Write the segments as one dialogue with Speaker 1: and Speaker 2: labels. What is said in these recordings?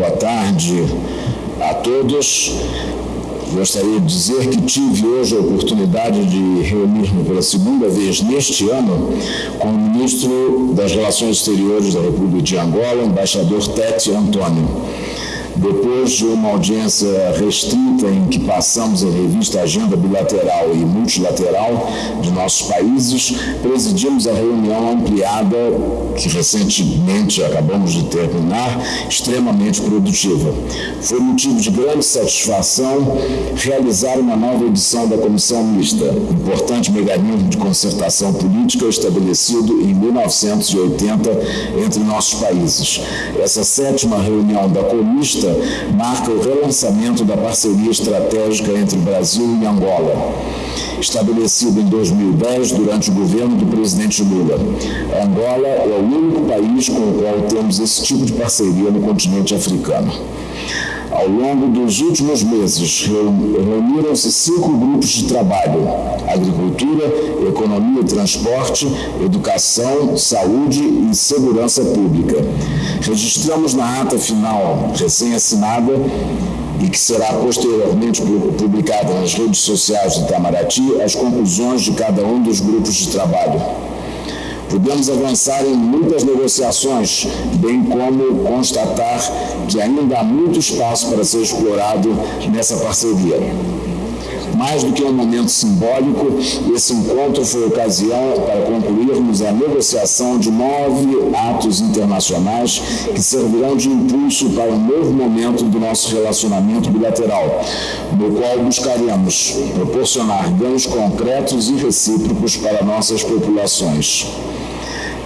Speaker 1: boa tarde a todos. Gostaria de dizer que tive hoje a oportunidade de reunir-me pela segunda vez neste ano com o ministro das Relações Exteriores da República de Angola, embaixador Tete Antônio depois de uma audiência restrita em que passamos a revista Agenda Bilateral e Multilateral de nossos países, presidimos a reunião ampliada, que recentemente acabamos de terminar, extremamente produtiva. Foi motivo de grande satisfação realizar uma nova edição da Comissão Mista, importante mecanismo de concertação política estabelecido em 1980 entre nossos países. Essa sétima reunião da Comista marca o relançamento da parceria estratégica entre Brasil e Angola, estabelecido em 2010 durante o governo do presidente Lula. Angola é o único país com o qual temos esse tipo de parceria no continente africano. Ao longo dos últimos meses, reuniram-se cinco grupos de trabalho: agricultura, economia e transporte, educação, saúde e segurança pública. Registramos na ata final, recém-assinada, e que será posteriormente publicada nas redes sociais do Itamaraty, as conclusões de cada um dos grupos de trabalho. Podemos avançar em muitas negociações, bem como constatar que ainda há muito espaço para ser explorado nessa parceria. Mais do que um momento simbólico, esse encontro foi ocasião para concluirmos a negociação de nove atos internacionais que servirão de impulso para um novo momento do nosso relacionamento bilateral, no qual buscaremos proporcionar ganhos concretos e recíprocos para nossas populações.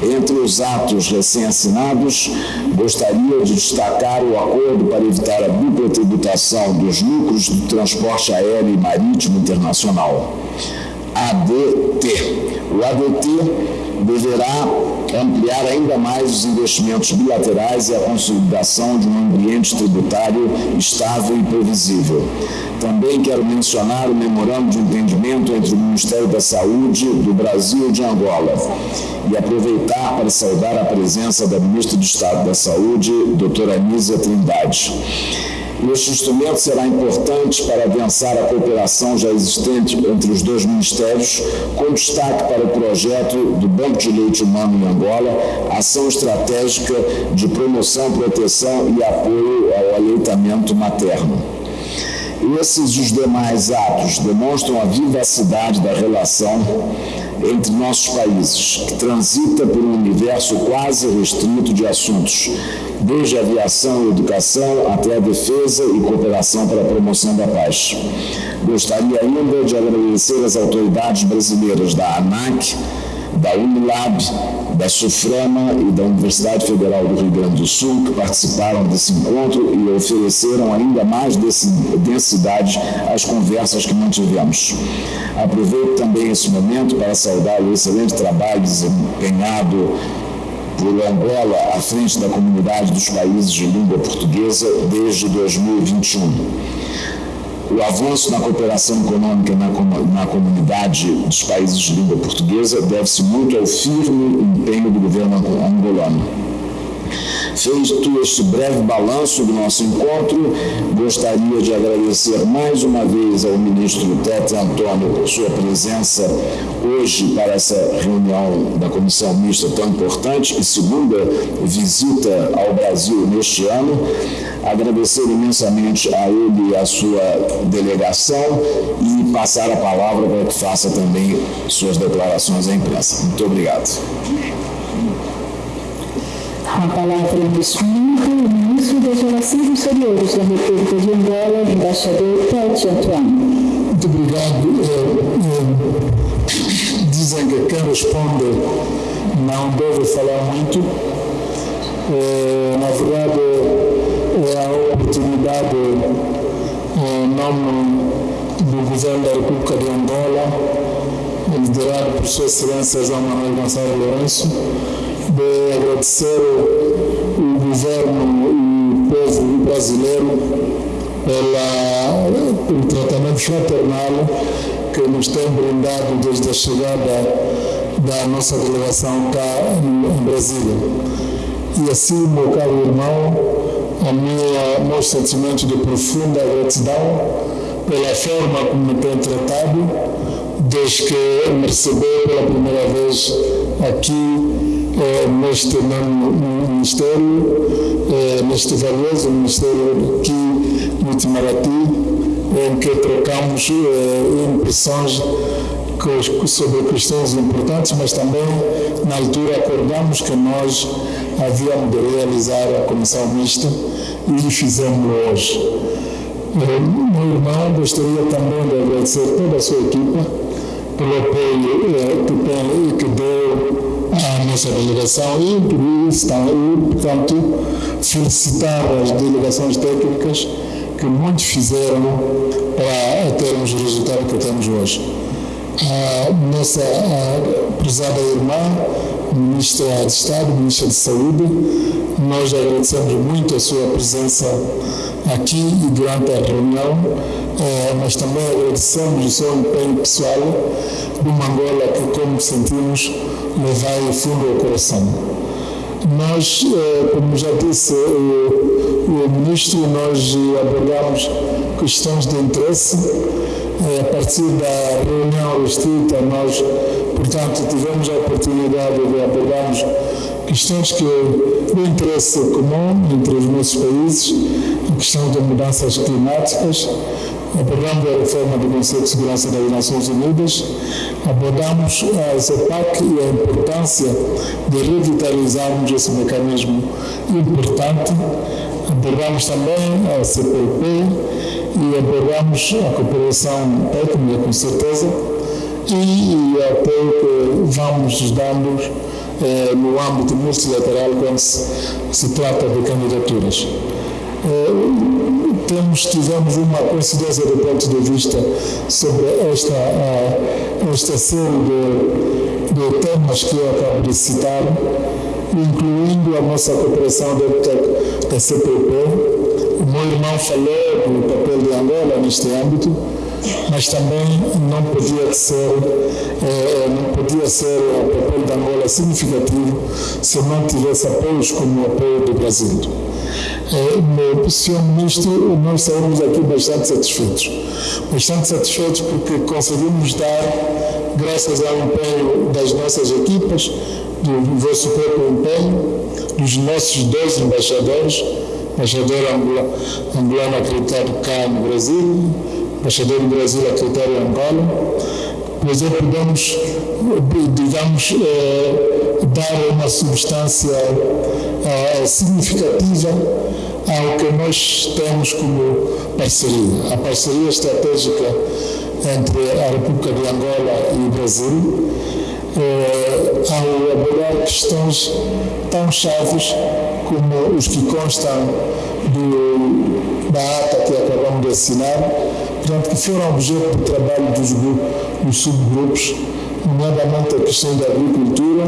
Speaker 1: Entre os atos recém-assinados, gostaria de destacar o acordo para evitar a dupla tributação dos lucros do transporte aéreo e marítimo internacional. ADT. O ADT deverá ampliar ainda mais os investimentos bilaterais e a consolidação de um ambiente tributário estável e previsível. Também quero mencionar o memorando de entendimento entre o Ministério da Saúde do Brasil e de Angola e aproveitar para saudar a presença da Ministra do Estado da Saúde, doutora Anísia Trindade. Este instrumento será importante para adensar a cooperação já existente entre os dois ministérios, com destaque para o projeto do Banco de Leite Humano em Angola, ação estratégica de promoção, proteção e apoio ao aleitamento materno. Esses e os demais atos demonstram a vivacidade da relação entre nossos países, que transita por um universo quase restrito de assuntos, desde aviação e educação até a defesa e cooperação para a promoção da paz. Gostaria ainda de agradecer às autoridades brasileiras da ANAC, da Unilab, da SUFRAMA e da Universidade Federal do Rio Grande do Sul, que participaram desse encontro e ofereceram ainda mais densidade às conversas que mantivemos. Aproveito também esse momento para saudar o excelente trabalho desempenhado por Angola à frente da comunidade dos países de língua portuguesa desde 2021 o avanço na cooperação econômica na, na comunidade dos países de língua portuguesa deve-se muito ao firme empenho do governo angolano. Feito este breve balanço do nosso encontro, gostaria de agradecer mais uma vez ao ministro Tete Antônio por sua presença hoje para essa reunião da comissão mista tão importante e segunda visita ao Brasil neste ano. Agradecer imensamente a ele e a sua delegação e passar a palavra para que faça também suas declarações à imprensa. Muito obrigado.
Speaker 2: A palavra neste momento o ministro das Relações Exteriores da República de Angola, embaixador Tete Antoine.
Speaker 3: Muito obrigado. É, é, dizem que quem responde não deve falar muito. É, na verdade, é a oportunidade, em nome do governo da República de Angola, liderado por Sua Excelência João Manuel Gonçalves Lourenço, de agradecer o governo e o povo brasileiro pela, pelo tratamento fraternal que nos tem brindado desde a chegada da nossa delegação cá em Brasília. E assim, meu caro irmão, a minha, meu sentimento de profunda gratidão pela forma como me tem tratado desde que me recebeu pela primeira vez aqui eh, neste ministério, eh, neste valioso ministério aqui no Itamaraty, em que trocamos eh, impressões sobre questões importantes, mas também na altura acordamos que nós havíamos de realizar a comissão mista e fizemos hoje. Meu irmão gostaria também de agradecer toda a sua equipa pelo apoio que, tem, que deu à nossa delegação e, e, portanto, felicitar as delegações técnicas que muito fizeram para termos o resultado que temos hoje. A nossa a prezada irmã, Ministra de Estado, Ministra de Saúde, nós agradecemos muito a sua presença aqui e durante a reunião, eh, mas também agradecemos o seu empenho pessoal de uma Angola que, como sentimos, lhe vai fundo ao coração. Nós, eh, como já disse o, o Ministro, nós abordamos questões de interesse eh, a partir da reunião restrita, nós, portanto, tivemos a oportunidade de abordarmos questões que de interesse comum entre os nossos países, a questão das mudanças climáticas, abordamos a reforma do Conselho de Segurança das Nações Unidas, abordamos a ZEPAC e a importância de revitalizarmos esse mecanismo importante, abordamos também a CPP e abordamos a cooperação técnica, com certeza, e o apoio que vamos dando eh, no âmbito multilateral quando se, se trata de candidaturas. Eh, temos, tivemos uma coincidência do ponto de vista sobre esta, uh, esta série de, de temas que eu acabo de citar, incluindo a nossa cooperação dentro da CPP. O meu irmão falou do papel de Angola neste âmbito, mas também não podia ser, eh, não podia ser o papel de Angola significativo se não tivesse apoios como o apoio do Brasil. Eh, Senhor Ministro, nós saímos aqui bastante satisfeitos. Bastante satisfeitos porque conseguimos dar, graças ao empenho das nossas equipas, do vosso próprio empenho, dos nossos dois embaixadores, embaixador angolano acreditado cá no Brasil, embaixador do Brasil acreditado em Angola, pois é, podemos, digamos, eh, dar uma substância eh, significativa ao que nós temos como parceria. A parceria estratégica entre a República de Angola e o Brasil, ao abordar questões tão chaves como os que constam do, da ata que acabamos de assinar, portanto, que foram objeto do trabalho dos, dos subgrupos, nomeadamente a questão da agricultura,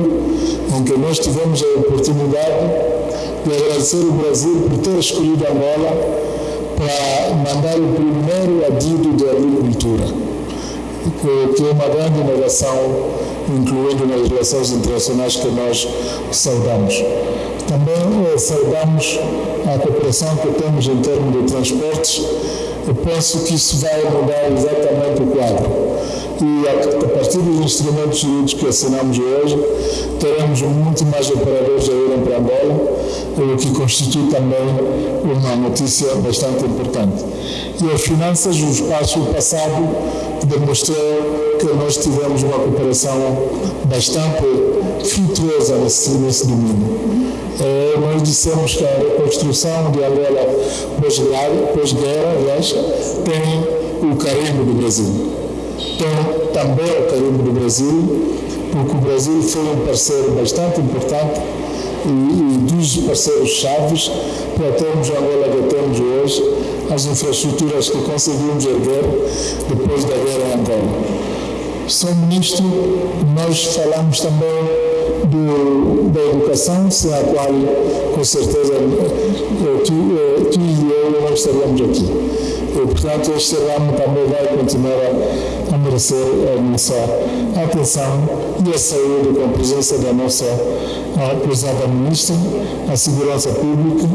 Speaker 3: em que nós tivemos a oportunidade de agradecer o Brasil por ter escolhido Angola para mandar o primeiro adido de agricultura, que é uma grande inovação, incluindo nas relações internacionais que nós saudamos. Também eh, saudamos a cooperação que temos em termos de transportes. Eu penso que isso vai mudar exatamente o quadro e a, partir dos instrumentos jurídicos que assinamos hoje, teremos muito mais operadores a irem para Angola, o que constitui também uma notícia bastante importante. E as finanças, o espaço passado demonstrou que nós tivemos uma cooperação bastante frutuosa nesse, nesse domínio. É, nós dissemos que a reconstrução de Angola pós-guerra, pós aliás, tem o carimbo do Brasil tem também o carimbo do Brasil, porque o Brasil foi um parceiro bastante importante e, e dos parceiros chaves para termos a Angola que temos hoje, as infraestruturas que conseguimos erguer depois da guerra em Angola. Sr. Ministro, nós falamos também do, da educação, sem a qual, com certeza, tu, tu e eu não estaríamos aqui. E, portanto, este ramo também vai continuar merecer a nossa atenção e a saúde com a presença da nossa a prezada ministra, a segurança pública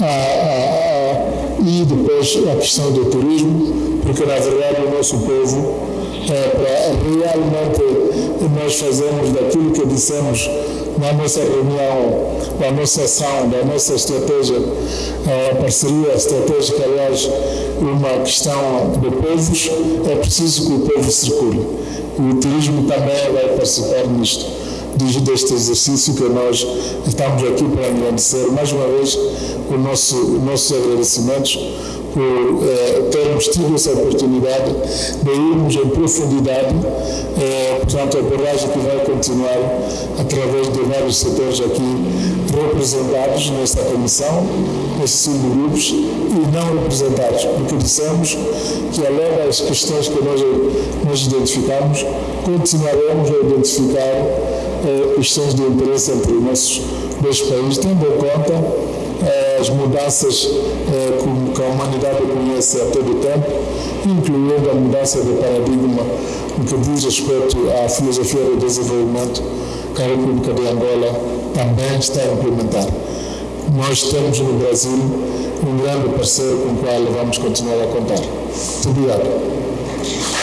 Speaker 3: a, a, e depois a questão do turismo, porque na verdade o nosso povo é, para realmente nós fazermos daquilo que dissemos na nossa reunião, na nossa ação, da nossa estratégia, a parceria estratégica, aliás, uma questão de povos, é preciso que o povo circule. O turismo também vai participar nisto deste exercício que nós estamos aqui para agradecer mais uma vez os nosso, nossos agradecimentos por eh, termos tido essa oportunidade de irmos em profundidade, eh, portanto, a abordagem que vai continuar através de vários setores aqui representados nesta comissão, nesses cinco grupos, e não representados, porque dissemos que, além das questões que nós, nós identificamos, continuaremos a identificar eh, questões de interesse entre os nossos dois países, tendo em conta as mudanças eh, que a humanidade conhece a todo tempo, incluindo a mudança de paradigma no que diz respeito à filosofia do desenvolvimento que a República de Angola também está a implementar. Nós temos no Brasil um grande parceiro com o qual vamos continuar a contar. Muito obrigado.